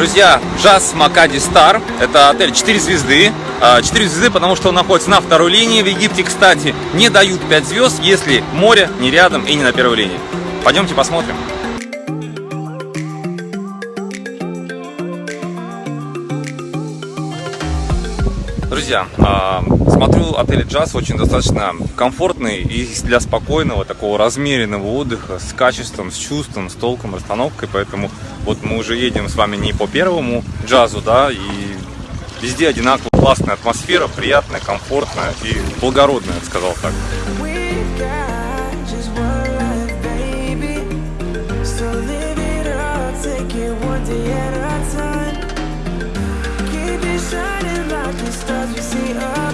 Друзья, Джаз Макади Стар. Это отель 4 звезды. 4 звезды, потому что он находится на второй линии. В Египте, кстати, не дают 5 звезд, если море не рядом и не на первой линии. Пойдемте посмотрим. Друзья, а, смотрю, отель Джаз очень достаточно комфортный и для спокойного, такого размеренного отдыха, с качеством, с чувством, с толком, расстановкой, поэтому вот мы уже едем с вами не по первому джазу, да, и везде одинаково классная атмосфера, приятная, комфортная и благородная, я сказал так. stars